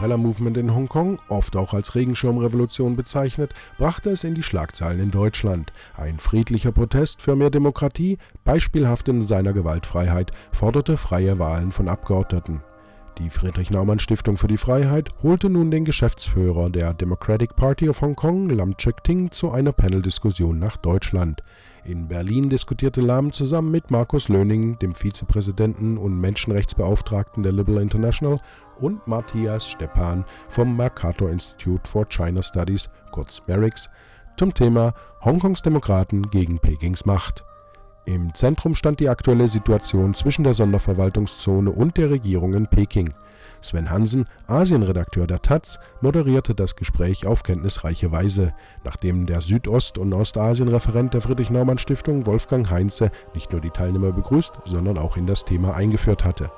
Umbrella Movement in Hongkong, oft auch als Regenschirmrevolution bezeichnet, brachte es in die Schlagzeilen in Deutschland. Ein friedlicher Protest für mehr Demokratie, beispielhaft in seiner Gewaltfreiheit, forderte freie Wahlen von Abgeordneten. Die Friedrich-Naumann-Stiftung für die Freiheit holte nun den Geschäftsführer der Democratic Party of Hong Kong, Lam Chek-Ting, zu einer Paneldiskussion nach Deutschland. In Berlin diskutierte Lam zusammen mit Markus Löning, dem Vizepräsidenten und Menschenrechtsbeauftragten der Liberal International, und Matthias Stepan vom Mercator Institute for China Studies, kurz MERICS, zum Thema Hongkongs Demokraten gegen Pekings Macht. Im Zentrum stand die aktuelle Situation zwischen der Sonderverwaltungszone und der Regierung in Peking. Sven Hansen, Asienredakteur der taz, moderierte das Gespräch auf kenntnisreiche Weise, nachdem der Südost- und Ostasienreferent der Friedrich-Naumann-Stiftung Wolfgang Heinze nicht nur die Teilnehmer begrüßt, sondern auch in das Thema eingeführt hatte.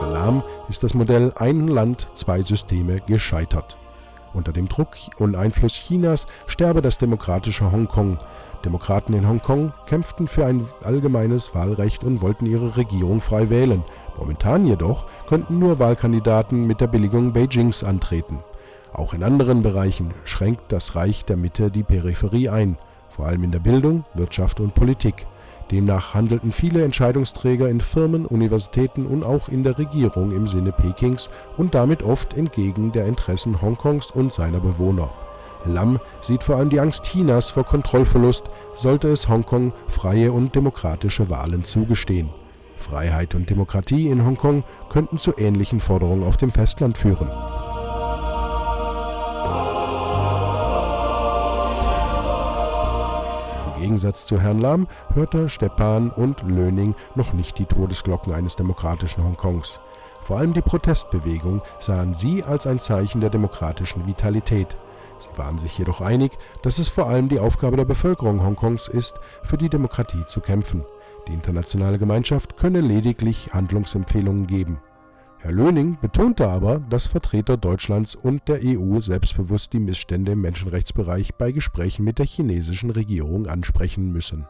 Für Lahm ist das Modell Ein Land, zwei Systeme gescheitert. Unter dem Druck und Einfluss Chinas sterbe das demokratische Hongkong. Demokraten in Hongkong kämpften für ein allgemeines Wahlrecht und wollten ihre Regierung frei wählen. Momentan jedoch könnten nur Wahlkandidaten mit der Billigung Beijings antreten. Auch in anderen Bereichen schränkt das Reich der Mitte die Peripherie ein, vor allem in der Bildung, Wirtschaft und Politik. Demnach handelten viele Entscheidungsträger in Firmen, Universitäten und auch in der Regierung im Sinne Pekings und damit oft entgegen der Interessen Hongkongs und seiner Bewohner. Lam sieht vor allem die Angst Chinas vor Kontrollverlust, sollte es Hongkong freie und demokratische Wahlen zugestehen. Freiheit und Demokratie in Hongkong könnten zu ähnlichen Forderungen auf dem Festland führen Gegensatz zu Herrn Lam hörte Stepan und Löning noch nicht die Todesglocken eines demokratischen Hongkongs. Vor allem die Protestbewegung sahen sie als ein Zeichen der demokratischen Vitalität. Sie waren sich jedoch einig, dass es vor allem die Aufgabe der Bevölkerung Hongkongs ist, für die Demokratie zu kämpfen. Die internationale Gemeinschaft könne lediglich Handlungsempfehlungen geben Herr Löning betonte aber, dass Vertreter Deutschlands und der EU selbstbewusst die Missstände im Menschenrechtsbereich bei Gesprächen mit der chinesischen Regierung ansprechen müssen.